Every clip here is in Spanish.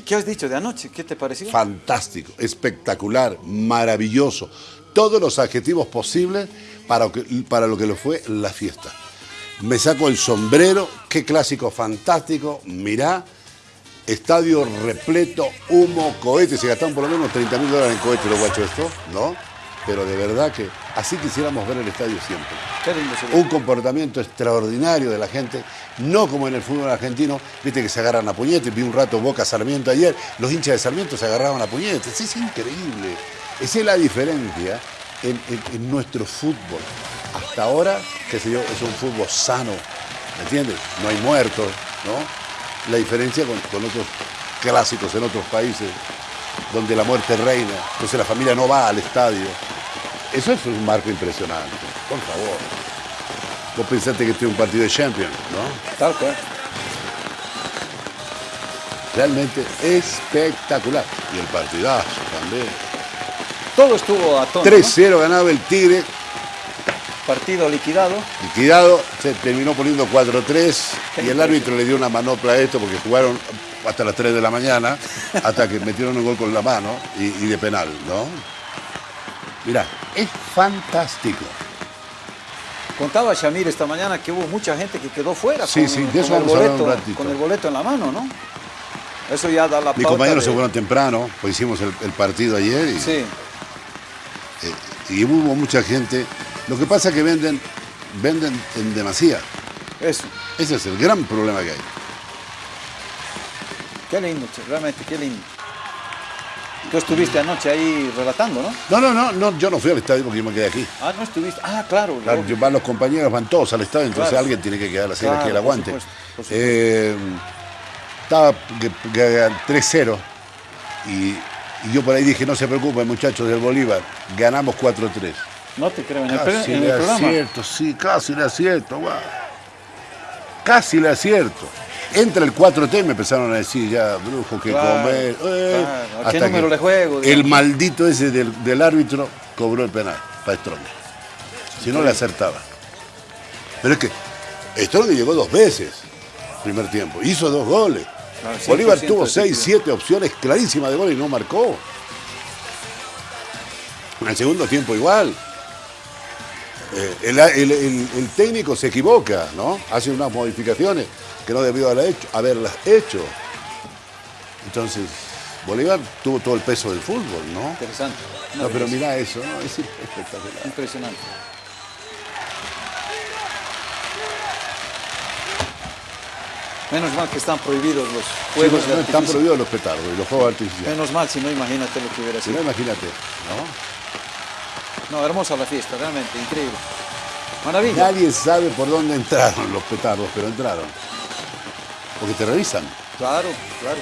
¿Qué has dicho de anoche? ¿Qué te pareció? Fantástico, espectacular, maravilloso. Todos los adjetivos posibles para, para lo que lo fue la fiesta. Me saco el sombrero, qué clásico fantástico, mirá, estadio repleto, humo, cohetes, se gastaron por lo menos 30 mil dólares en cohetes los guachos esto, ¿no? Pero de verdad que así quisiéramos ver el estadio siempre. Un comportamiento extraordinario de la gente, no como en el fútbol argentino, viste que se agarran a puñetes, vi un rato Boca Sarmiento ayer, los hinchas de Sarmiento se agarraban a puñetes, es increíble. Esa es la diferencia en, nuestro fútbol. Hasta ahora, qué sé yo, es un fútbol sano, ¿me entiendes? No hay muertos, ¿no? La diferencia con, con otros clásicos en otros países, donde la muerte reina, entonces la familia no va al estadio. Eso es un marco impresionante, por favor. Vos pensaste que este es un partido de Champions, ¿no? Tal cual. Realmente espectacular. Y el partidazo también. Todo estuvo a tono. 3-0 ganaba el Tigre. Partido liquidado. Liquidado, se terminó poniendo 4-3 y el árbitro le dio una manopla a esto porque jugaron hasta las 3 de la mañana, hasta que metieron un gol con la mano y, de penal, ¿no? Mirá, es fantástico. Contaba Shamir esta mañana que hubo mucha gente que quedó fuera sí, con, sí, de eso el boleto, con el boleto en la mano, ¿no? Eso ya da la Mis compañeros se fueron temprano, pues hicimos el, partido ayer y, sí. Eh, y hubo mucha gente. Lo que pasa es que venden, venden en demasía. Eso. Ese es el gran problema que hay. Qué lindo, realmente, qué lindo. Tú estuviste anoche ahí relatando, ¿no? No, no, no, no yo no fui al estadio porque yo me quedé aquí. Ah, no estuviste. Ah, claro. van los compañeros, van todos al estadio, entonces alguien tiene que quedar así, claro, aquí el aguante. Eh, estaba 3-0 y, yo por ahí dije, no se preocupen muchachos del Bolívar, ganamos 4-3. No te creo, en el, casi en el programa. acierto, sí, casi le acierto, Casi le acierto. Entra el 4T y me empezaron a decir ya, brujo, que comer. Eh, ¿A qué número le juego? El maldito ese del, árbitro cobró el penal para Strong. Si no le acertaba. Pero es que Strong llegó dos veces primer tiempo. Hizo dos goles. Bolívar tuvo seis, siete opciones clarísimas de gol y no marcó. En el segundo tiempo igual. Eh, el, técnico se equivoca, ¿no? Hace unas modificaciones que no debió haber hecho, haberlas hecho. Entonces, Bolívar tuvo todo el peso del fútbol, ¿no? Interesante. No, pero mira eso, ¿no? Es espectacular. Impresionante. Menos mal que están prohibidos los juegos de Están prohibidos los petardos y los juegos artificiales. Menos mal, si no, imagínate lo que hubiera sido. Si no, imagínate, ¿no? No, hermosa la fiesta, realmente, increíble. Maravilla. Nadie sabe por dónde entraron los petardos, pero entraron. Porque te revisan. Claro, claro.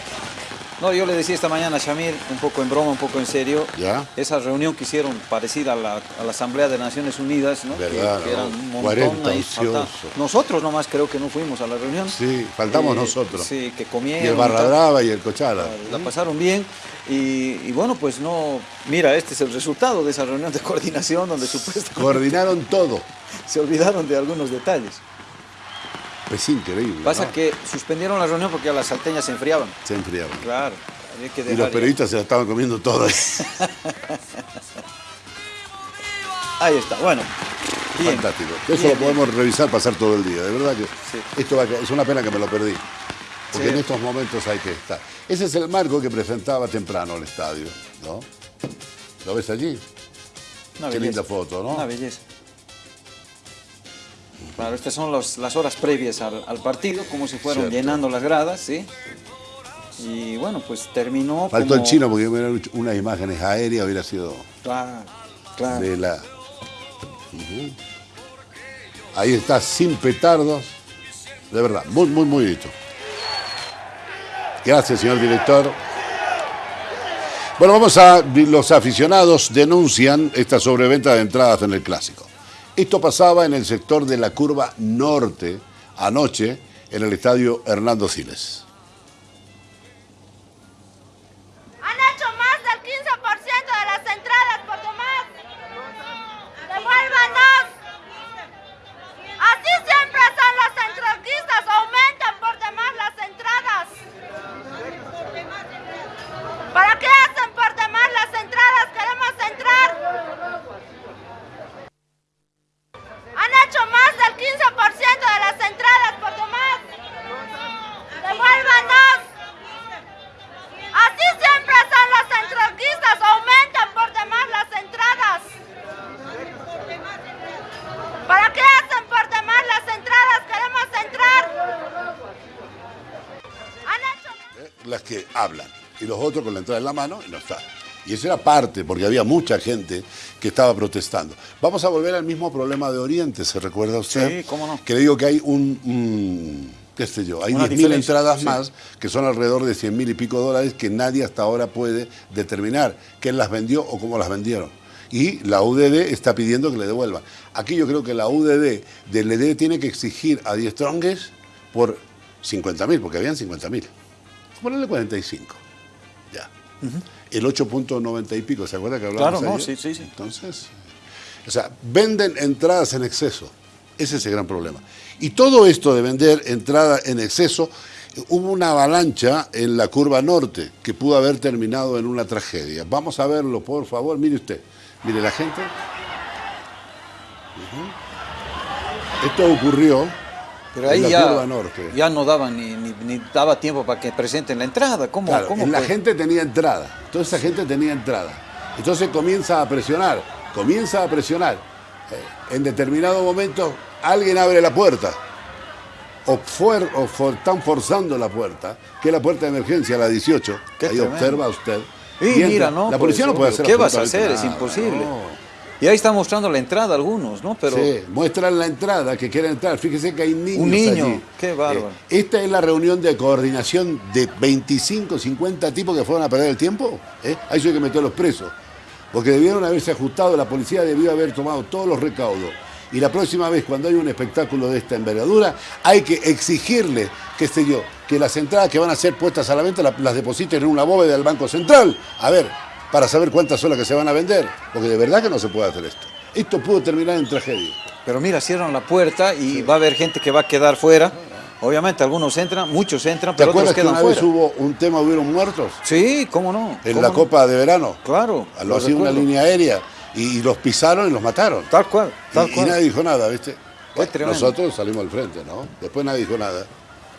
No, yo le decía esta mañana a Shamir, un poco en broma, un poco en serio, ¿Ya? esa reunión que hicieron parecida a la, Asamblea de Naciones Unidas, ¿no? ¿Verdad, que, eran un montón 40 Nosotros nomás creo que no fuimos a la reunión. Sí, faltamos nosotros. Sí, que comieron. Y el Barra Brava y el Cochala. La, pasaron bien. Y, bueno, pues no... Mira, este es el resultado de esa reunión de coordinación donde supuestamente... Coordinaron todo. Se olvidaron de algunos detalles. Es increíble. Pasa que suspendieron la reunión porque las salteñas se enfriaban. Se enfriaban. Claro. y los periodistas se la estaban comiendo todas. ahí está, bueno. Fantástico. Eso lo podemos revisar, pasar todo el día. De verdad que esto es una pena que me lo perdí. Porque en estos momentos hay que estar. Ese es el marco que presentaba temprano el estadio, ¿no? ¿Lo ves allí? Qué linda foto, ¿no? Una belleza. Claro, estas son las horas previas al, partido, como se fueron llenando las gradas, ¿sí? Y bueno, pues terminó Faltó el chino porque hubiera unas imágenes aéreas, hubiera sido... Claro, claro. De la... Ahí está, sin petardos. De verdad, muy, muy, muy listo. Gracias, señor director. Bueno, vamos a... Los aficionados denuncian esta sobreventa de entradas en el Clásico. Esto pasaba en el sector de la curva norte anoche en el estadio Hernando Siles. Que hablan y los otros con la entrada en la mano y no está. Y eso era parte, porque había mucha gente que estaba protestando. Vamos a volver al mismo problema de Oriente, ¿se recuerda usted? Sí, cómo no. Que le digo que hay un, un- qué sé yo, hay Una 10.000 diferencia, entradas sí. más, que son alrededor de 100 mil y pico dólares, que nadie hasta ahora puede determinar quién las vendió o cómo las vendieron. Y la UDD está pidiendo que le devuelvan. Aquí yo creo que la UDD del ED tiene que exigir a Die Strongest por 50 mil, porque habían 50 mil. Ponerle 45. Ya. El 8.90 y pico, ¿se acuerda que hablábamos Claro, no, ayer? sí, sí, sí. Entonces, o sea, venden entradas en exceso. Ese es el gran problema. Y todo esto de vender entradas en exceso, hubo una avalancha en la curva norte que pudo haber terminado en una tragedia. Vamos a verlo, por favor. Mire usted. Mire la gente. Esto ocurrió Pero en ahí la ya, norte. ya no daban ni, ni- ni daba tiempo para que presenten la entrada. ¿Cómo, Claro, cómo la gente tenía entrada, toda esa gente tenía entrada. Entonces comienza a presionar, comienza a presionar. Eh, en determinado momento alguien abre la puerta, o, fuer- o for- están forzando la puerta, que es la puerta de emergencia, la 18. Qué Ahí tremendo. observa usted. Y mira, ¿no? La policía no puede hacer ¿Qué vas a hacer? Es imposible. no. Y ahí están mostrando la entrada algunos, ¿no? Pero Sí, muestran la entrada que quieren entrar. Fíjese que hay niños. Un niño, allí. qué bárbaro. Eh, esta es la reunión de coordinación de 25, 50 tipos que fueron a perder el tiempo. ¿eh? A eso hay que meterlos presos. Porque debieron haberse ajustado, la policía debió haber tomado todos los recaudos. Y la próxima vez, cuando hay un espectáculo de esta envergadura, hay que exigirle, qué sé yo, que las entradas que van a ser puestas a la venta la- las depositen en una bóveda del Banco Central. A ver, para saber cuántas son las que se van a vender. Porque de verdad que no se puede hacer esto. Esto pudo terminar en tragedia. Pero mira, cierran la puerta y va a haber gente que va a quedar fuera. Obviamente algunos entran, muchos entran, ¿Te pero otros acuerdas que una vez fuera. hubo un tema, hubieron muertos? Sí, cómo no. En cómo la no. Copa de Verano. Claro. Lo hacía una línea aérea y, y los pisaron y los mataron. Tal cual, tal y, y cual. nadie dijo nada, ¿viste? Bueno, nosotros salimos al frente, ¿no? Después nadie dijo nada.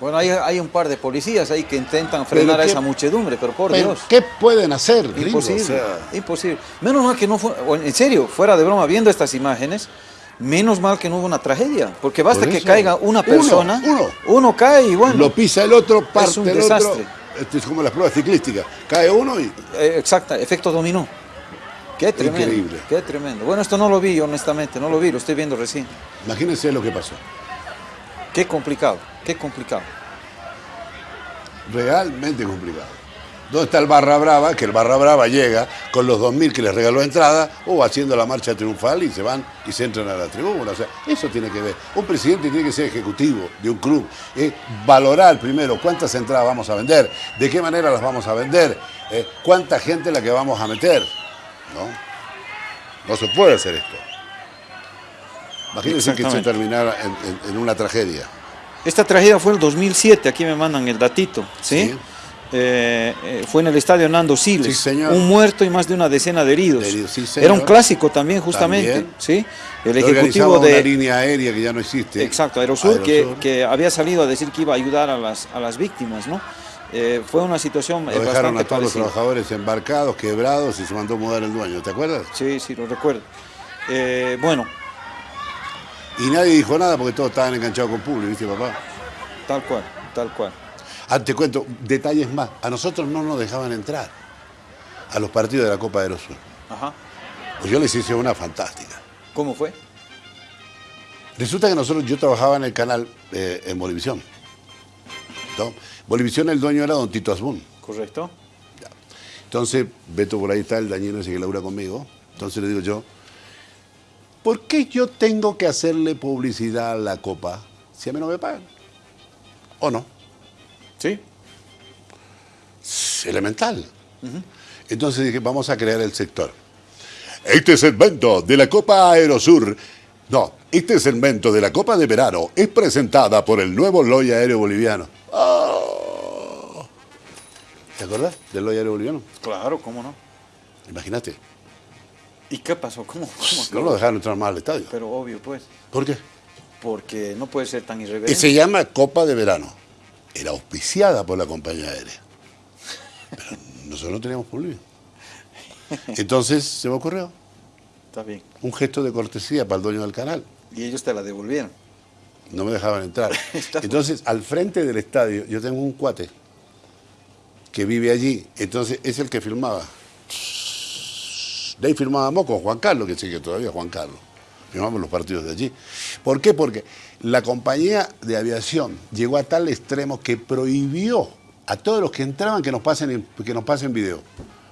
Bueno, hay, hay un par de policías ahí que intentan frenar a esa muchedumbre, pero por Pero, Dios. ¿Qué pueden hacer? Imposible, O sea, imposible. Menos mal que no fue, en serio, fuera de broma, viendo estas imágenes, menos mal que no hubo una tragedia, porque basta Por que caiga una Uno, persona, uno. cae y bueno, lo pisa el otro, parte un el desastre. otro. Esto es como las pruebas ciclísticas. Cae uno y... eh, exacta, efecto dominó. Qué tremendo, Increíble. qué tremendo. Bueno, esto no lo vi, honestamente, no lo vi, lo estoy viendo recién. Imagínense lo que pasó. Qué complicado, qué complicado. Realmente complicado. ¿Dónde está el Barra Brava? Que el Barra Brava llega con los 2.000 que les regaló entrada o haciendo la marcha triunfal y se van y se entran a la tribuna. O sea, eso tiene que ver. Un presidente tiene que ser ejecutivo de un club. Es valorar primero cuántas entradas vamos a vender, de qué manera las vamos a vender, eh, cuánta gente la que vamos a meter. ¿No? No se puede hacer esto. Imagínense que se Exactamente. terminara en, en- en una tragedia. Esta tragedia fue en el 2007, aquí me mandan el datito, ¿sí? Sí. Eh, eh, fue en el estadio Nando Siles. Sí, señor. Un muerto y más de una decena de heridos. De heridos, sí. Era un clásico también, justamente, También. ¿sí? El ejecutivo organizaba una de línea aérea que ya no existe. Exacto, Aerosur, Que, Aerosur. que había salido a decir que iba a ayudar a las, a las víctimas, ¿no? Eh, fue una situación eh, Lo dejaron bastante a todos los parecida. trabajadores embarcados, quebrados y se mandó a mudar el dueño, ¿te acuerdas? Sí, sí, lo recuerdo. Eh, bueno, Y nadie dijo nada porque todos estaban enganchados con Publi, ¿viste, papá? tal cual, tal cual. Ah, te cuento, detalles más. A nosotros no nos dejaban entrar a los partidos de la Copa de Aerosur. Ajá. Pues yo les hice una fantástica. ¿Cómo fue? Resulta que nosotros, yo trabajaba en el canal eh, en Bolivisión. ¿no? Bolivisión, el dueño era don Tito Asbun. ¿Correcto? Entonces, Beto por ahí está, el dañino ese que labura conmigo. Entonces le digo yo, ¿por qué yo tengo que hacerle publicidad a la copa si a mí no me pagan? ¿O no? Sí. Es elemental. Entonces dije, vamos a crear el sector. Este segmento de la Copa Aerosur, no, este segmento de la Copa de Verano es presentada por el nuevo Loya Aéreo Boliviano. ¡Oh! ¿Te acuerdas del Loya Aéreo Boliviano? Claro, ¿cómo no? Imagínate, ¿Y qué pasó? ¿Cómo? cómo no lo dejaron entrar más al estadio. Pero obvio, pues. ¿Por qué? Porque no puede ser tan Y irreverente. se llama Copa de Verano. Era auspiciada por la compañía aérea. Pero nosotros no teníamos problema. Entonces se me ocurrió Está bien. un gesto de cortesía para el dueño del canal. Y ellos te la devolvieron. No me dejaban entrar. Entonces, al frente del estadio, yo tengo un cuate que vive allí, entonces es el que filmaba. De ahí filmábamos con Juan Carlos, que sigue todavía Juan Carlos. Filmamos los partidos de allí. ¿Por qué? Porque la compañía de aviación llegó a tal extremo que prohibió a todos los que entraban que nos pasen, que nos pasen video,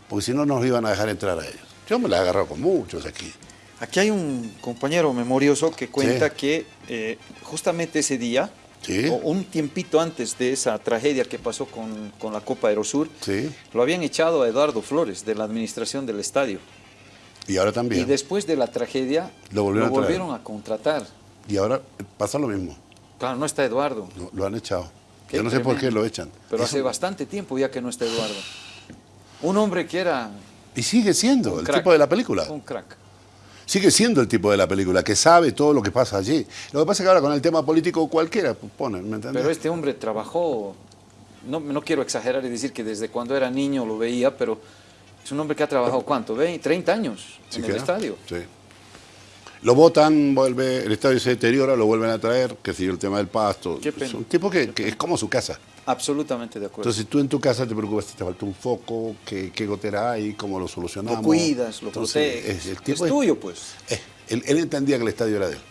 porque si no nos iban a dejar entrar a ellos. Yo me la he agarrado con muchos aquí. Aquí hay un compañero memorioso que cuenta que eh, justamente ese día, o un tiempito antes de esa tragedia que pasó con, con la Copa Aerosur, lo habían echado a Eduardo Flores de la administración del estadio. Y ahora también. Y después de la tragedia lo volvieron, a, contratar. Y ahora pasa lo mismo. Claro, no está Eduardo. lo han echado. Yo no sé por qué lo echan. Pero hace bastante tiempo ya que no está Eduardo. Un hombre que era... Y sigue siendo el tipo de la película. Un crack sigue siendo el tipo de la película, que sabe todo lo que pasa allí. Lo que pasa es que ahora con el tema político cualquiera pone, ¿me entiendes? Pero este hombre trabajó, no, no quiero exagerar y decir que desde cuando era niño lo veía, pero es un hombre que ha trabajado, ¿cuánto? ¿20, 30 años en el estadio? Sí. Lo votan, vuelve, el estadio se deteriora, lo vuelven a traer, que sigue el tema del pasto. Es un tipo que, es como su casa. Absolutamente de acuerdo. Entonces tú en tu casa te preocupas si te falta un foco, qué, qué gotera hay, cómo lo solucionamos. Lo cuidas, lo proteges. Es, es, tuyo, pues. él, entendía que el estadio era de él.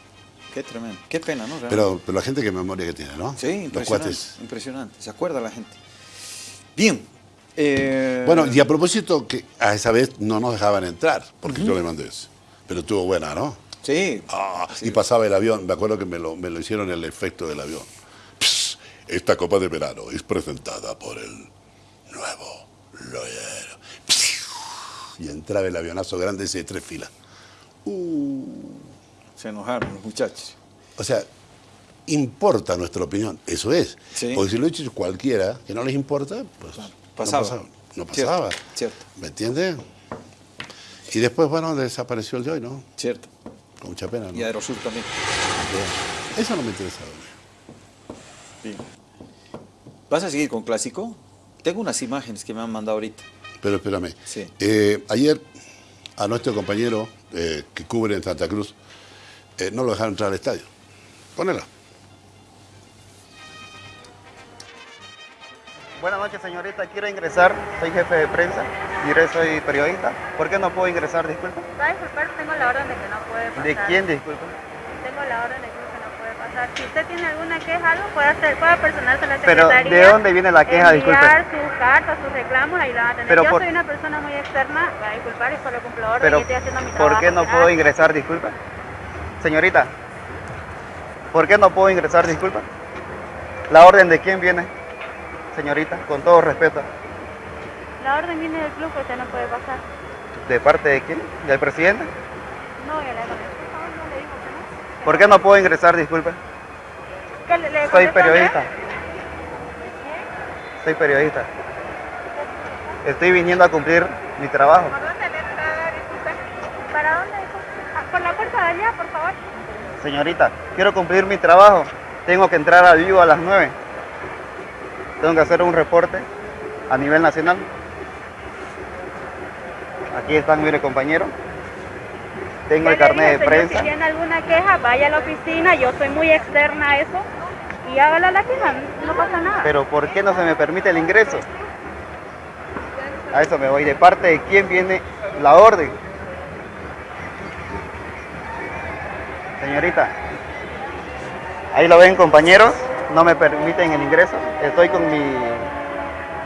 Qué tremendo. Qué pena, ¿no? Pero, pero la gente qué memoria que tiene, ¿no? Sí, impresionante. Impresionante. Se acuerda la gente. Bien. Eh, bueno, y a propósito, que a esa vez no nos dejaban entrar, porque yo le mandé eso. Pero estuvo buena, ¿no? Sí. Ah, y pasaba el avión, me acuerdo que me lo, me lo hicieron el efecto del avión. esta copa de verano es presentada por el nuevo Loyero. Y entraba el avionazo grande ese de tres filas. Uh. Se enojaron los muchachos. O sea, importa nuestra opinión, eso es. Porque si lo hecho cualquiera que no les importa, pues pasaba. no pasaba. Cierto, ¿Me entiendes? Y después, bueno, desapareció el Joy, ¿no? Cierto. Con mucha pena, ¿no? Y Aerosur también. Eso no me interesa. Bien. ¿Vas a seguir con clásico? Tengo unas imágenes que me han mandado ahorita. Pero espérame. Sí. Eh, ayer a nuestro compañero eh, que cubre en Santa Cruz eh, no lo dejaron entrar al estadio. Ponela. Buenas noches, señorita. Quiero ingresar. Soy jefe de prensa. y soy periodista. ¿Por qué no puedo ingresar? Disculpa. Va a disculpar, tengo la orden de que no puede pasar. ¿De quién, disculpa? Tengo la orden de que no puede pasar. Si usted tiene alguna queja, algo, puede, hacer, puede personarse a la secretaría. ¿Pero de dónde viene la queja? Disculpe. Enviar sus cartas, sus reclamos, ahí la van a tener. Pero Yo soy una persona muy externa, va a disculpar, y solo cumplo orden Pero, y estoy haciendo mi trabajo. ¿Por qué no puedo ingresar? Disculpa. Señorita, ¿por qué no puedo ingresar? Disculpa. ¿La orden de quién viene? Señorita, con todo respeto. La orden viene del club, usted no puede pasar. ¿De parte de quién? ¿Del presidente? No, ya le, no le digo que no. ¿Por qué no puedo ingresar, disculpe? Soy periodista. Soy periodista. Estoy viniendo a cumplir mi trabajo. ¿Por dónde le disculpe? ¿Para dónde? Ah, por la puerta de allá, por favor. Señorita, quiero cumplir mi trabajo. Tengo que entrar al vivo a las 9 tengo que hacer un reporte a nivel nacional. Aquí están, mire compañero. Tengo el carnet de prensa. si tiene alguna queja, vaya a la oficina, yo soy muy externa a eso. Y hágala la queja, no pasa nada. Pero ¿por qué no se me permite el ingreso? A eso me voy. ¿De parte de quién viene la orden? Señorita, ahí lo ven compañeros no me permiten el ingreso. Estoy con mi,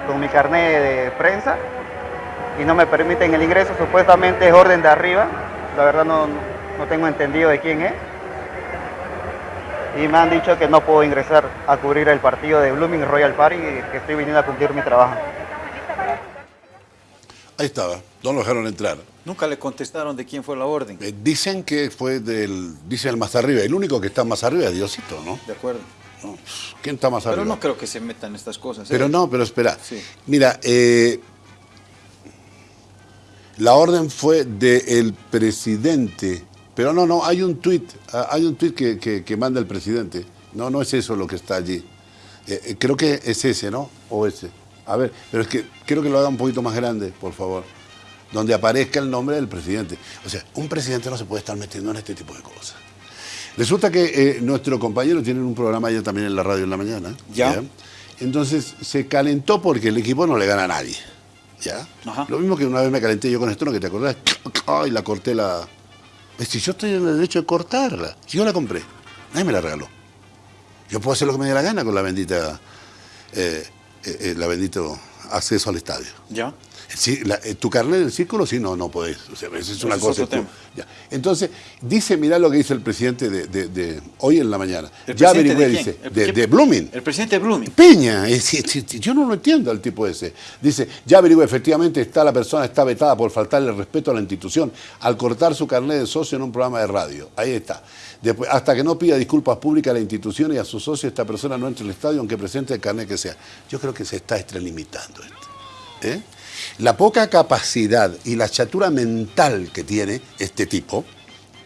con mi carnet de prensa y no me permiten el ingreso. Supuestamente es orden de arriba. La verdad no, no tengo entendido de quién es. Y me han dicho que no puedo ingresar a cubrir el partido de Blooming Royal Party y que estoy viniendo a cumplir mi trabajo. Ahí estaba, no lo dejaron entrar. Nunca le contestaron de quién fue la orden. Eh, dicen que fue del, dicen el más arriba, el único que está más arriba es Diosito, ¿no? De acuerdo. ¿Quién está más arriba? Pero no creo que se metan estas cosas. Pero ¿eh? no, pero espera. Mira, eh, la orden fue del presidente. Pero no, no, hay un tuit, ah, hay un tuit que, manda el presidente. No, no es eso lo que está allí. Eh, creo que es ese, ¿no? O ese. A ver, pero es que creo que lo haga un poquito más grande, por favor. Donde aparezca el nombre del presidente. O sea, un presidente no se puede estar metiendo en este tipo de cosas. Resulta que eh, nuestro compañero tiene un programa ya también en la radio en la mañana. Ya. Entonces se calentó porque el equipo no le gana a nadie. ¿Ya? Lo mismo que una vez me calenté yo con esto, ¿no? Que te acordás, y la corté la... Si yo estoy en el derecho de cortarla. Si yo la compré, nadie me la regaló. Yo puedo hacer lo que me dé la gana con la bendita, eh, eh, eh la bendito acceso al estadio. ¿Ya? Eh, tu carnet del círculo, sí, no, no podés. O sea, es una cosa. Entonces, dice, mirá lo que dice el presidente de, hoy en la mañana. ya averigüé, dice, de, Blooming. El presidente Blooming. Peña, yo no lo entiendo al tipo ese. Dice, ya averigüé, efectivamente está la persona está vetada por faltarle respeto a la institución al cortar su carnet de socio en un programa de radio. Ahí está. Después, hasta que no pida disculpas públicas a la institución y a su socio, esta persona no entre el estadio aunque presente el carnet que sea. Yo creo que se está extralimitando esto. ¿Eh? La poca capacidad y la chatura mental que tiene este tipo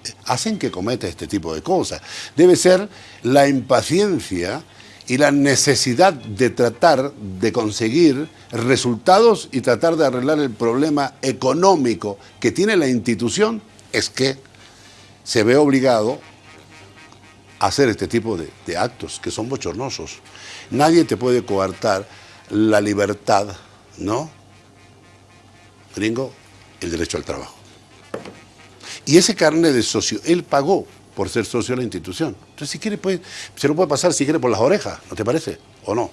eh, hacen que cometa este tipo de cosas. Debe ser la impaciencia y la necesidad de tratar de conseguir resultados y tratar de arreglar el problema económico que tiene la institución, es que se ve obligado a hacer este tipo de, de actos que son bochornosos. Nadie te puede coartar la libertad, ¿no? Gringo el derecho al trabajo. Y ese carnet de socio, él pagó por ser socio de la institución. Entonces, si quiere, puede, se lo puede pasar si quiere por las orejas, ¿no te parece? ¿O no?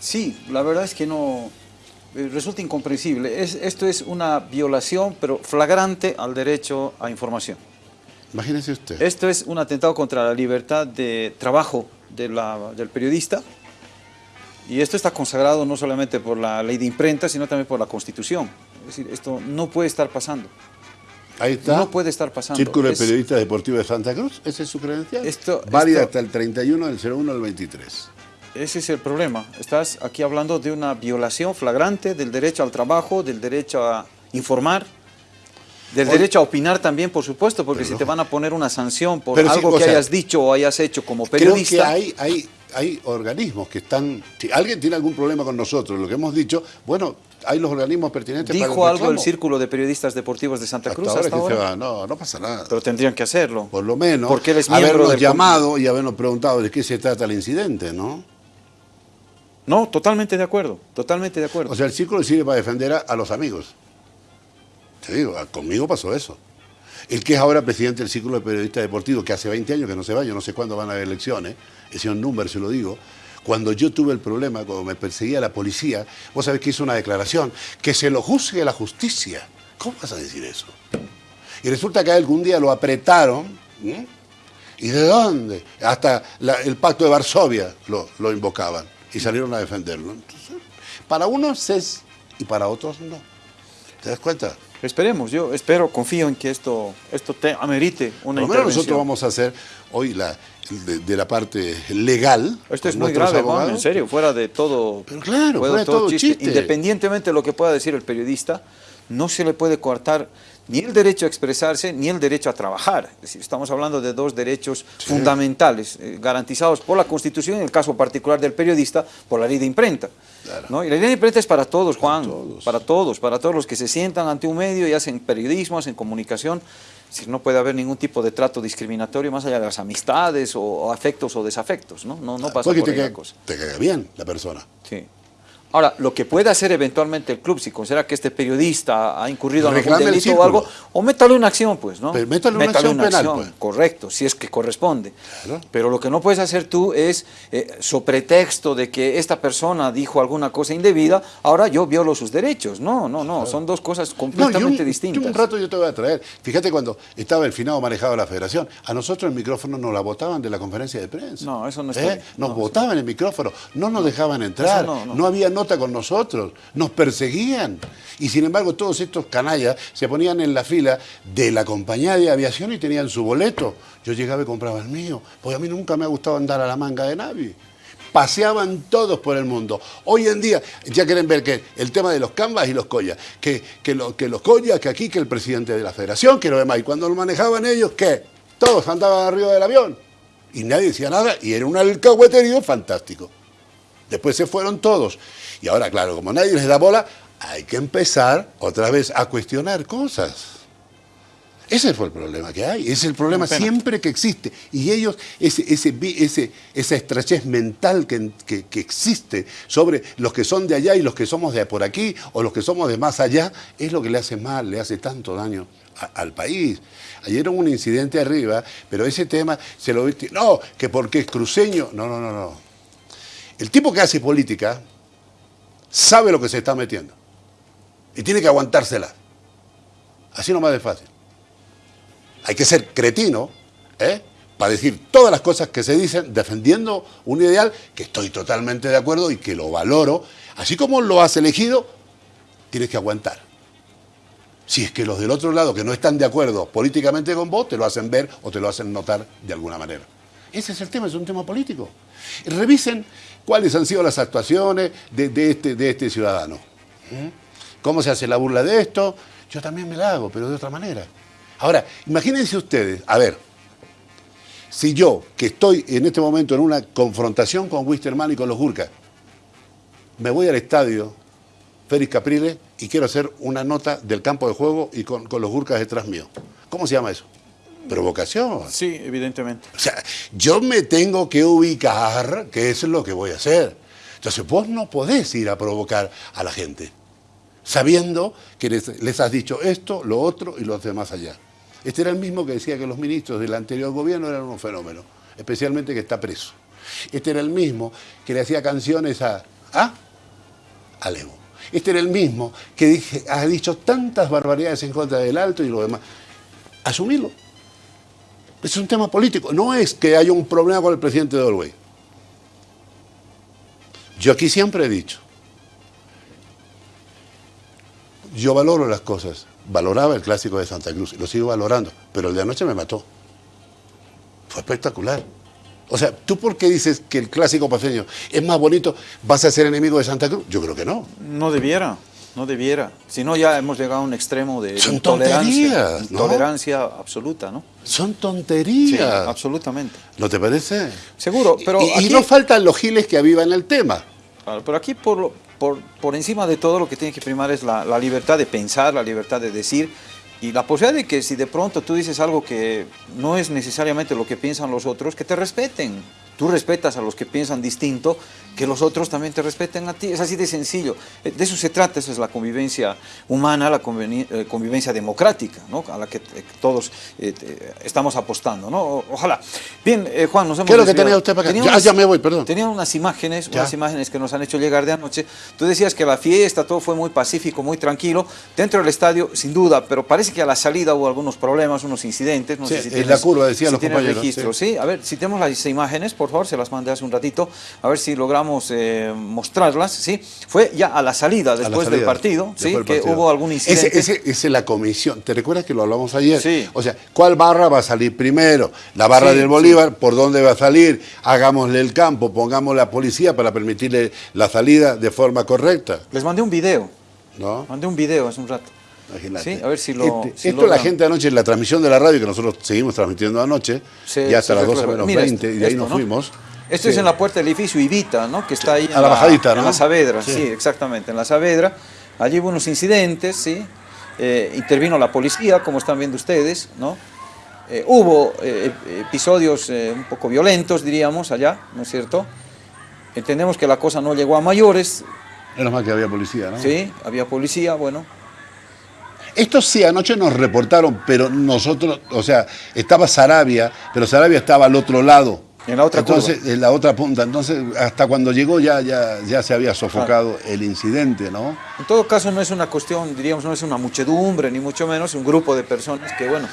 Sí, la verdad es que no... Eh, resulta incomprensible. Es, esto es una violación, pero flagrante al derecho a información. Imagínese usted. Esto es un atentado contra la libertad de trabajo de la, del periodista, y esto está consagrado no solamente por la ley de imprenta, sino también por la Constitución. Es decir, esto no puede estar pasando. Ahí está. No puede estar pasando. Círculo de Periodistas Deportivos de Santa Cruz, ¿esa es su credencial? Esto, Válida hasta el 31 del 01 al 23. Ese es el problema. Estás aquí hablando de una violación flagrante del derecho al trabajo, del derecho a informar, del derecho a opinar también, por supuesto, porque si te van a poner una sanción por algo que hayas dicho o hayas hecho como periodista... Creo que hay, hay hay organismos que están... Si alguien tiene algún problema con nosotros, lo que hemos dicho, bueno, hay los organismos pertinentes ¿Dijo algo el Círculo de Periodistas Deportivos de Santa Cruz hasta, ahora? no, no pasa nada. Pero tendrían que hacerlo. Por lo menos, porque él es habernos llamado y habernos preguntado de qué se trata el incidente, ¿no? No, totalmente de acuerdo, totalmente de acuerdo. O sea, el Círculo sirve para defender a, los amigos. Te digo, conmigo pasó eso. El que es ahora presidente del Círculo de Periodistas Deportivos, que hace 20 años que no se va, yo no sé cuándo van a haber elecciones, el señor Number se lo digo, cuando yo tuve el problema, cuando me perseguía la policía, vos sabés que hizo una declaración, que se lo juzgue la justicia. ¿Cómo vas a decir eso? Y resulta que algún día lo apretaron, ¿y de dónde? Hasta el pacto de Varsovia lo, invocaban y salieron a defenderlo. Para unos es y para otros no. ¿Te das cuenta? Esperemos, yo espero, confío en que esto, esto te amerite una Por menos nosotros vamos a hacer hoy la, de, la parte legal. Esto es muy grave, Juan, en serio, fuera de todo, Pero claro, fuera de todo, chiste. Independientemente de lo que pueda decir el periodista, no se le puede coartar ni el derecho a expresarse ni el derecho a trabajar. Es decir, estamos hablando de dos derechos fundamentales eh, garantizados por la Constitución, en el caso particular del periodista, por la ley de imprenta. ¿no? Y la ley de imprenta es para todos, Juan, para todos. para todos, los que se sientan ante un medio y hacen periodismo, hacen comunicación. Es no puede haber ningún tipo de trato discriminatorio más allá de las amistades o, afectos o desafectos, ¿no? No, no pasa por te cosa. Te cae bien la persona. Sí. Ahora, lo que puede hacer eventualmente el club, si considera que este periodista ha incurrido en algún delito o algo, o métale una acción, pues, ¿no? Pero métale una acción penal, pues. Correcto, si es que corresponde. Pero lo que no puedes hacer tú es, eh, so pretexto de que esta persona dijo alguna cosa indebida, ahora yo violo sus derechos. No, no, no, son dos cosas completamente distintas. un rato yo te voy a traer. Fíjate cuando estaba el finado manejado la federación, a nosotros el micrófono nos la botaban de la conferencia de prensa. No, eso no está ¿Eh? Nos botaban el micrófono, no nos dejaban entrar, no había con nosotros, nos perseguían. Y sin embargo todos estos canallas se ponían en la fila de la compañía de aviación y tenían su boleto. Yo llegaba y compraba el mío, porque a mí nunca me ha gustado andar a la manga de nadie. Paseaban todos por el mundo. Hoy en día ya quieren ver que el tema de los canvas y los collas, que, que, que los collas, que aquí, que el presidente de la federación, que lo demás. Y cuando lo manejaban ellos, ¿qué? Todos andaban arriba del avión. Y nadie decía nada y era un alcahueterío fantástico. Después se fueron todos. Y ahora, claro, como nadie les da bola, hay que empezar otra vez a cuestionar cosas. Ese fue el problema que hay, es el problema siempre que existe. Y ellos, ese, ese, ese, esa estrechez mental que, que, existe sobre los que son de allá y los que somos de por aquí o los que somos de más allá, es lo que le hace mal, le hace tanto daño al país. Ayer hubo un incidente arriba, pero ese tema se lo viste, no, que porque es cruceño, no, no, no, no. El tipo que hace política sabe lo que se está metiendo y tiene que aguantársela. Así nomás de fácil. Hay que ser cretino, ¿eh? para decir todas las cosas que se dicen defendiendo un ideal que estoy totalmente de acuerdo y que lo valoro. Así como lo has elegido, tienes que aguantar. Si es que los del otro lado que no están de acuerdo políticamente con vos, te lo hacen ver o te lo hacen notar de alguna manera. Ese es el tema, es un tema político. Revisen cuáles han sido las actuaciones de, este, este ciudadano. ¿Mm? ¿Cómo se hace la burla de esto? Yo también me la hago, pero de otra manera. Ahora, imagínense ustedes, a ver, si yo, que estoy en este momento en una confrontación con Wisterman y con los Gurkas, me voy al estadio Félix Capriles y quiero hacer una nota del campo de juego y con, los Gurkas detrás mío. ¿Cómo se llama eso? Provocación. Sí, evidentemente. O sea, yo me tengo que ubicar que eso es lo que voy a hacer. Entonces vos no podés ir a provocar a la gente, sabiendo que les, les has dicho esto, lo otro y los demás allá. Este era el mismo que decía que los ministros del anterior gobierno eran un fenómeno, especialmente que está preso. Este era el mismo que le hacía canciones a, ¿a? a Levo. Este era el mismo que dije, ha dicho tantas barbaridades en contra del alto y lo demás. Asumirlo. Es un tema político. No es que haya un problema con el presidente de Olwey. Yo aquí siempre he dicho, yo valoro las cosas valoraba el clásico de Santa Cruz y lo sigo valorando, pero el de anoche me mató. Fue espectacular. O sea, ¿tú por qué dices que el clásico paseño es más bonito? ¿Vas a ser enemigo de Santa Cruz? Yo creo que no. No debiera, no debiera. Si no, ya hemos llegado a un extremo de Son intolerancia. Intolerancia absoluta, ¿no? Son tonterías. absolutamente. ¿No te parece? Seguro, pero. Y, no faltan los giles que avivan el tema. pero aquí, por, por, por, encima de todo lo que tiene que primar es la, la, libertad de pensar, la libertad de decir y la posibilidad de que si de pronto tú dices algo que no es necesariamente lo que piensan los otros, que te respeten. Tú respetas a los que piensan distinto que los otros también te respeten a ti. Es así de sencillo. Eh, de eso se trata, esa es la convivencia humana, la eh, convivencia democrática, ¿no? a la que eh, todos estamos apostando. ¿no? Ojalá. Bien, Juan, nos hemos ¿Qué es lo que tenía usted para acá? ya, me voy, perdón. Tenía unas imágenes, unas imágenes que nos han hecho llegar de anoche. Tú decías que la fiesta, todo fue muy pacífico, muy tranquilo. Dentro del estadio, sin duda, pero parece que a la salida hubo algunos problemas, unos incidentes. No sé si en la curva, decían los compañeros. Registro, sí. A ver, si tenemos las imágenes, por favor, se las mandé hace un ratito, a ver si logramos eh, mostrarlas, ¿sí? Fue ya a la salida, después del partido, ¿sí? Que hubo algún incidente. Esa es la comisión. ¿Te recuerdas que lo hablamos ayer? Sí. O sea, ¿cuál barra va a salir primero? La barra del Bolívar, ¿por dónde va a salir? Hagámosle el campo, pongamos la policía para permitirle la salida de forma correcta. Les mandé un video. ¿No? Mandé un video hace un rato. Sí, a ver si lo. Este, esto la gente anoche en la transmisión de la radio, que nosotros seguimos transmitiendo anoche, ya hasta las 12 menos 20, y de ahí nos fuimos. Esto es en la puerta del edificio Ibita, ¿no? Que está ahí a la, bajadita, ¿no? En la Saavedra, sí. exactamente, en la Saavedra. Allí hubo unos incidentes, ¿sí? Eh, intervino la policía, como están viendo ustedes, ¿no? Eh, hubo eh, episodios un poco violentos, diríamos, allá, ¿no es cierto? Entendemos que la cosa no llegó a mayores. Menos mal que había policía, ¿no? Sí, había policía, bueno. Esto sí, anoche nos reportaron, pero nosotros, o sea, estaba Sarabia, pero Sarabia estaba al otro lado. En la otra Entonces, en la otra punta. Entonces, hasta cuando llegó ya, ya, ya se había sofocado el incidente, ¿no? En todo caso, no es una cuestión, diríamos, no es una muchedumbre, ni mucho menos un grupo de personas que, bueno...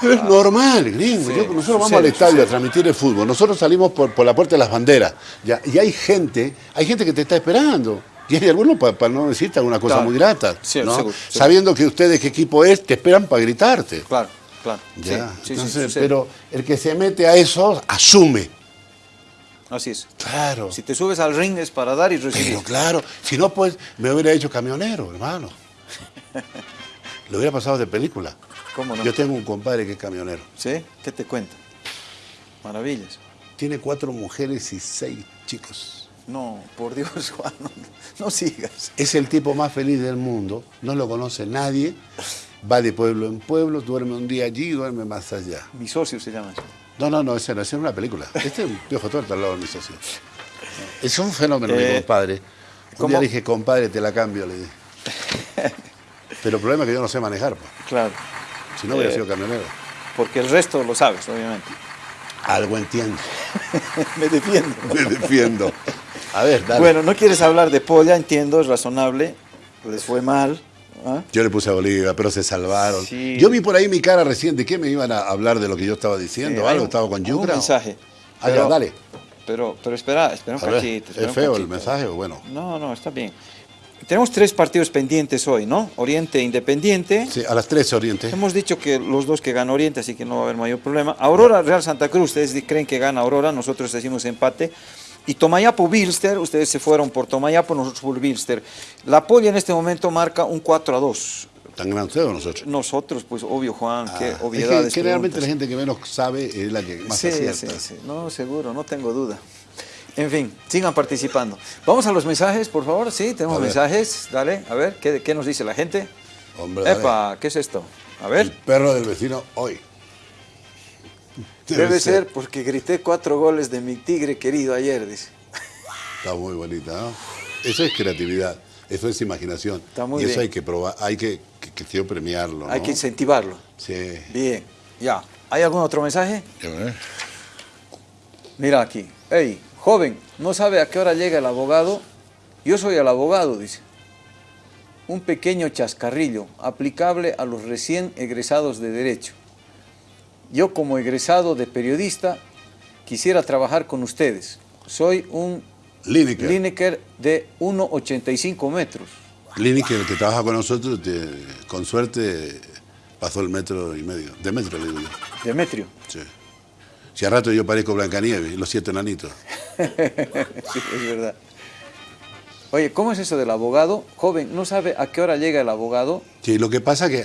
Pero es normal, gringo. nosotros vamos al estadio a transmitir el fútbol. Nosotros salimos por, por la puerta de las banderas. Ya, y hay gente, hay gente que te está esperando. Y hay algunos, para, no decirte alguna cosa muy grata, ¿no? Sabiendo que ustedes qué equipo es, te esperan para gritarte. Claro. Claro. pero el que se mete a eso asume. Así es. Claro. Si te subes al ring es para dar y recibir. Pero claro, si no, pues me hubiera hecho camionero, hermano. Lo hubiera pasado de película. ¿Cómo no? Yo tengo un compadre que es camionero. ¿Sí? ¿Qué te cuenta? Maravillas. Tiene cuatro mujeres y seis chicos. No, por Dios, Juan, no sigas. Es el tipo más feliz del mundo, no lo conoce nadie va de pueblo en pueblo, duerme un día allí, duerme más allá. Mi socio se llama eso. No, no, no, ese no, ese es una película. Este es un piojo torto al lado de mi socio. Es un fenómeno, mi eh, compadre. Un día dije, compadre, te la cambio, le dije. Pero el problema es que yo no sé manejar. Pues. Claro. Si no, hubiera eh, sido camionero. Porque el resto lo sabes, obviamente. Algo entiendo. Me defiendo. Me defiendo. A ver, dale. Bueno, no quieres hablar de polla, entiendo, es razonable. Les fue mal. ¿ah? Yo le puse a Bolivia, pero se salvaron. Yo vi por ahí mi cara recién de qué me iban a hablar de lo que yo estaba diciendo. ¿Algo? ¿Estaba con Yucra? Un mensaje. Ah, dale. Pero, pero espera, espera un cachito. ¿Es feo el mensaje o bueno? No, no, está bien. Tenemos tres partidos pendientes hoy, ¿no? Oriente Independiente. Sí, a las tres Oriente. Hemos dicho que los dos que gana Oriente, así que no va a haber mayor problema. Aurora Real Santa Cruz, ustedes creen que gana Aurora, nosotros decimos empate. Y Tomayapo Bilster, ustedes se fueron por Tomayapo, nosotros por Bilster. La polla en este momento marca un 4 a 2. ¿Tan grande ustedes o nosotros? Nosotros, pues obvio, Juan, qué ah, obviedades. Es que, realmente la gente que menos sabe es la que más sí, acierta. Sí, sí, no, seguro, no tengo duda. En fin, sigan participando. Vamos a los mensajes, por favor. Sí, tenemos mensajes. Dale, a ver, ¿qué, nos dice la gente? Hombre, Epa, ¿qué es esto? A ver. El perro del vecino hoy. Debe, ser. porque grité cuatro goles de mi tigre querido ayer, dice. Está muy bonita, ¿no? Eso es creatividad, eso es imaginación. Está muy y eso hay que probar, hay que, que, premiarlo. Hay que incentivarlo. Sí. Bien, ya. ¿Hay algún otro mensaje? Mira aquí. Hey, Joven, no sabe a qué hora llega el abogado. Yo soy el abogado, dice. Un pequeño chascarrillo aplicable a los recién egresados de Derecho. Yo como egresado de periodista quisiera trabajar con ustedes. Soy un Lineker, de 1,85 metros. Lineker, el que trabaja con nosotros, con suerte pasó el metro y medio. De metro, le digo yo. ¿Demetrio? Sí. Si a rato yo parezco Blancanieves, los siete enanitos. sí, es verdad. Oye, ¿cómo es eso del abogado? Joven, ¿no sabe a qué hora llega el abogado? Sí, lo que pasa que...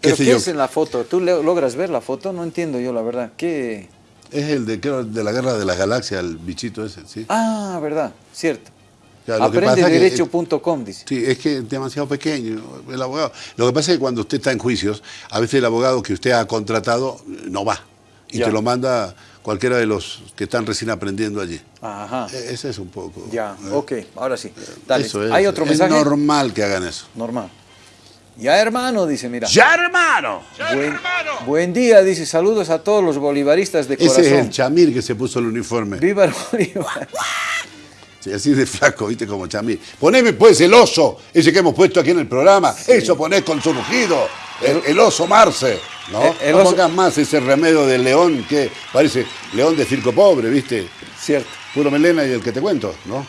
¿Pero qué es en la foto? ¿Tú logras ver la foto? No entiendo yo, la verdad. ¿Qué...? Es el de, de la guerra de las galaxias, el bichito ese, ¿sí? Ah, verdad, cierto. Aprendederecho.com, dice. Sí, es que es demasiado pequeño el abogado. Lo que pasa es que cuando usted está en juicios, a veces el abogado que usted ha contratado no va y te lo manda cualquiera de los que están recién aprendiendo allí. Ajá. E-, ese es un poco. Ya, ¿eh? ok, ahora sí. Dale. Eso es, ¿Hay otro mensaje? Es normal que hagan eso. Normal. Ya hermano, dice, mira. Ya hermano. buen, buen, día, dice, saludos a todos los bolivaristas de corazón. Ese es el chamir que se puso el uniforme. Viva el Bolívar. Sí, así de flaco, viste, como chamir. Poneme pues el oso, ese que hemos puesto aquí en el programa. Eso ponés con su rugido. El, oso Marce, ¿no? El, no pongas más ese remedio de león que parece león de circo pobre, ¿viste? Cierto. Puro melena y el que te cuento, ¿no?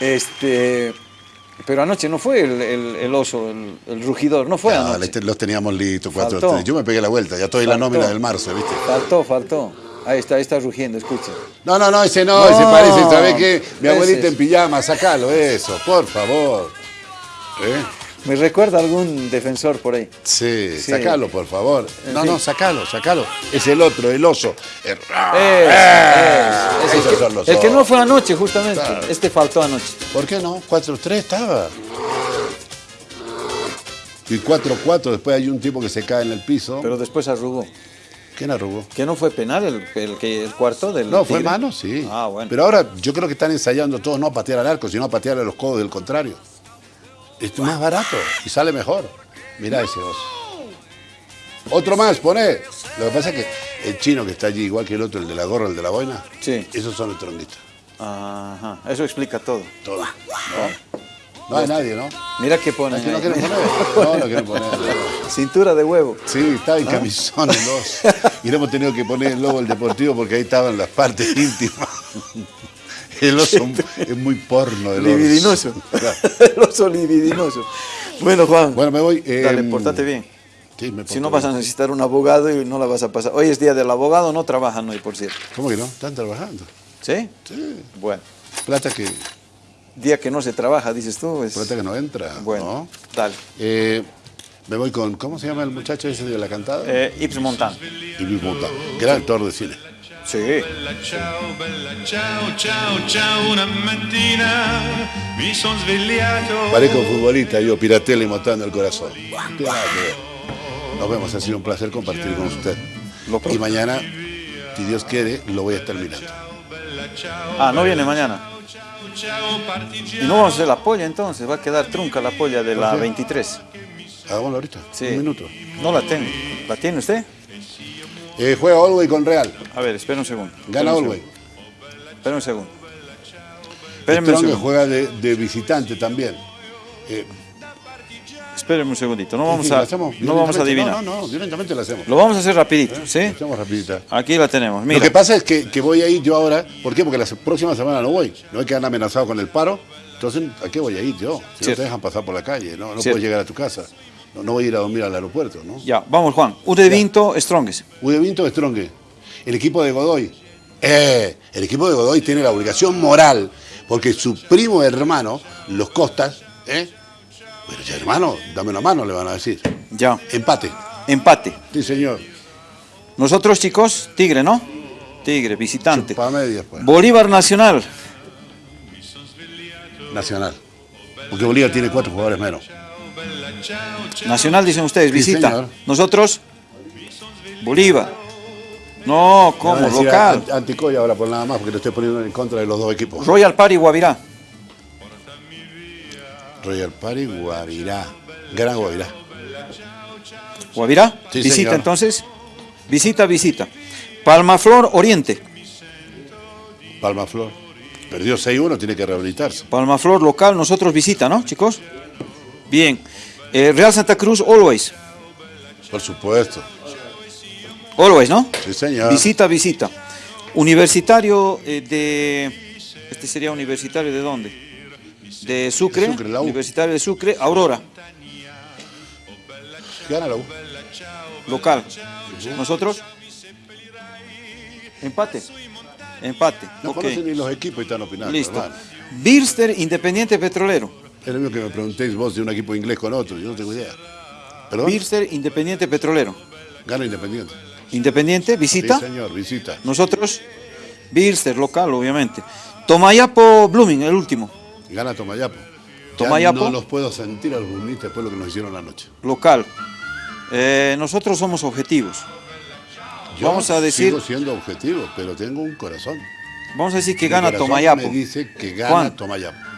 Este... Pero anoche no fue el, oso, el, rugidor, no fue anoche. Los teníamos listos, cuatro, Yo me pegué la vuelta, ya estoy en la nómina del marzo, ¿viste? Faltó, faltó. Ahí está, ahí está rugiendo, escucha. No, no, no, ese no, ese parece, ¿sabes qué? Mi abuelita en pijama, sacalo, eso, por favor. ¿Eh? Me recuerda algún defensor por ahí. Sí, sacalo, por favor. no, no, sacalo, sacalo. Es el otro, el oso. El, el que, no fue anoche, justamente. Este faltó anoche. ¿Por qué no? 4-3 estaba. Y 4-4, después hay un tipo que se cae en el piso. Pero después arrugó. ¿Quién arrugó? ¿Que no fue penal el, el, el cuarto del No, fue mano, sí. Ah, bueno. Pero ahora yo creo que están ensayando todos no a patear al arco, sino a patear a los codos del contrario. Es más barato y sale mejor. Mira ese oso. Otro más, pone. Lo que pasa es que el chino que está allí, igual que el otro, el de la gorra, el de la boina, sí. esos son los trondistas. Ajá, eso explica todo. Todo. ¿No? no hay nadie, ¿no? Mira qué pone. no quieren poner. No, no quieren poner. Cintura de huevo. Sí, estaba en camisón el. Y no hemos tenido que poner el logo del deportivo porque ahí estaban las partes íntimas. El oso es muy porno. El libidinoso. el oso libidinoso. Bueno, Juan. Bueno, me voy. Dale, em, portate bien. Sí, me si no vas a necesitar un abogado y no la vas a pasar. Hoy es día del abogado, no trabajan hoy, por cierto. ¿Cómo que no? Están trabajando. ¿Sí? Sí. Bueno. Plata que... Día que no se trabaja, dices tú. Es... Plata que no entra. Bueno, dale. Eh, me voy con, ¿cómo se llama el muchacho ese de la cantada? Eh, Yves Montand. Yves Montand, gran actor de cine. Sì. Bella ciao, bella ciao, ciao, ciao, una mattina Parezco futbolista, yo piratela y mostrando el corazón. Nos vemos, ha sido un placer compartir con usted. Y mañana, si Dios quiere, lo voy a estar mirando. Ah, ¿no viene mañana? Y no vamos a hacer la polla entonces, va a quedar trunca la polla de la 23. Hagámoslo ahorita, sí. un minuto. No la tengo. ¿La tiene usted? Eh, juega Olwey con Real. A ver, espera un segundo. Gana Olwey. Espera un segundo. Espérenme un segundo. juega de, visitante también. Eh, Espérenme un segundito, no vamos, a, no vamos a adivinar. No, no, directamente lo hacemos. Lo vamos a hacer rapidito, ¿sí? Lo hacemos rapidita. Aquí la tenemos, Lo que pasa es que, que, voy a ir yo ahora, ¿por qué? Porque la próxima semana no voy, no hay que andar amenazado con el paro, entonces ¿a qué voy a ir yo? Si no te dejan pasar por la calle, no, no puedes llegar a tu casa. No, voy a ir a dormir al aeropuerto, ¿no? Ya, vamos Juan, Ude Vinto, Strongest. Ude Vinto, Strongest. El equipo de Godoy. Eh, el equipo de Godoy tiene la obligación moral, porque su primo hermano, los Costas, ¿eh? Pero ya hermano, dame una mano, le van a decir. Ya. Empate. Empate. Sí, señor. Nosotros, chicos, Tigre, ¿no? Tigre, visitante. Media, pues. Bolívar Nacional. Nacional. Porque Bolívar tiene cuatro jugadores menos. Nacional, dicen ustedes, visita. Nosotros, Bolívar. No, como local. Anticoya ahora por nada más, porque lo estoy poniendo en contra de los dos equipos. Royal Party Guavirá. Royal Party, Guavirá. Gran Guavirá. ¿Guavirá? visita entonces. Visita, visita. Palmaflor Oriente. Palmaflor. Perdió 6-1, tiene que rehabilitarse. Palmaflor local, nosotros visita, ¿no, chicos? Bien. Eh, Real Santa Cruz, Always. Por supuesto. Always, ¿no? Sí, señor. Visita, visita. Universitario eh, de... Este sería universitario de dónde? de Sucre, Universitario de Sucre, Aurora. Gana la U. Local. ¿Nosotros? Empate. Empate. No conocen ni los equipos y están opinando. Listo. Birster, Independiente Petrolero. Es lo mismo que me preguntéis vos de un equipo inglés con otro, yo no tengo idea. ¿Perdón? Birster, Independiente Petrolero. Gana Independiente. Independiente, visita. Sí, señor, visita. Nosotros, Birster, local, obviamente. Tomayapo, Blooming, el último. Gana Tomayapo. Tomayapo. no los puedo sentir a los después de lo que nos hicieron la noche. Local. Eh, nosotros somos objetivos. Yo Vamos a decir. Sigo siendo objetivo, pero tengo un corazón. Vamos a decir que gana Tomayapo. Me dice que gana Tomayapo.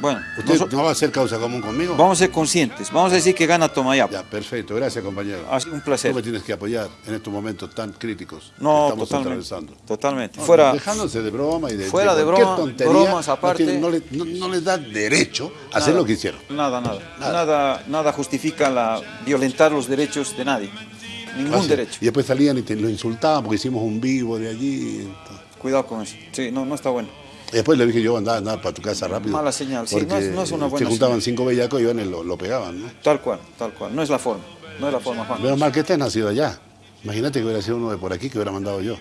Bueno, ¿Usted no va a hacer causa común conmigo? Vamos a ser conscientes. Vamos a decir que gana Tomayapo. Ya, perfecto. Gracias, compañero. Ha sido un placer. Tú me tienes que apoyar en estos momentos tan críticos no, que estamos totalmente, atravesando. Totalmente. fuera, dejándose de broma y de, fuera de, broma, tontería, bromas aparte. No, les no, da derecho a hacer lo que hicieron. Nada, nada. Nada, nada, justifica la, violentar los derechos de nadie. Ningún derecho. Y después salían y te, lo insultaban porque hicimos un vivo de allí. Cuidado con eso. Sí, no, no está bueno. Después le dije yo, andaba, andaba para tu casa rápido. Mala señal, sí, no es, no es, una buena Se juntaban cinco bellacos y iban y lo, lo, pegaban, ¿no? Tal cual, tal cual. No es la forma, no es la forma, Juan. Menos mal que estés nacido allá. Imagínate que hubiera sido uno de por aquí que hubiera mandado yo.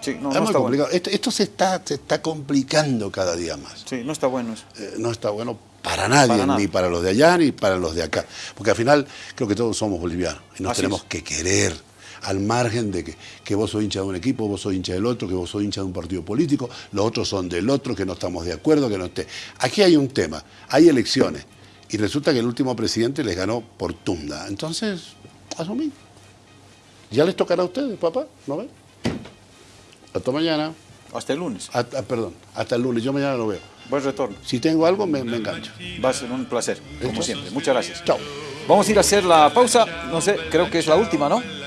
Sí, no, no está complicado. Esto, esto, se, está, se está complicando cada día más. Sí, no está bueno eso. Eh, no está bueno para nadie, ni para los de allá ni para los de acá. Porque al final creo que todos somos bolivianos y nos tenemos que querer al margen de que, que vos sos hincha de un equipo, vos sos hincha del otro, que vos sos hincha de un partido político, los otros son del otro, que no estamos de acuerdo, que no esté. Aquí hay un tema, hay elecciones, y resulta que el último presidente les ganó por tunda. Entonces, asumí. Ya les tocará a ustedes, papá, ¿no ven? Hasta mañana. Hasta el lunes. perdón, hasta el lunes, yo mañana lo veo. Buen retorno. Si tengo algo, me, me engancho. Va a ser un placer, como siempre. Muchas gracias. Chao. Vamos a ir a hacer la pausa, no sé, creo que es la última, ¿no?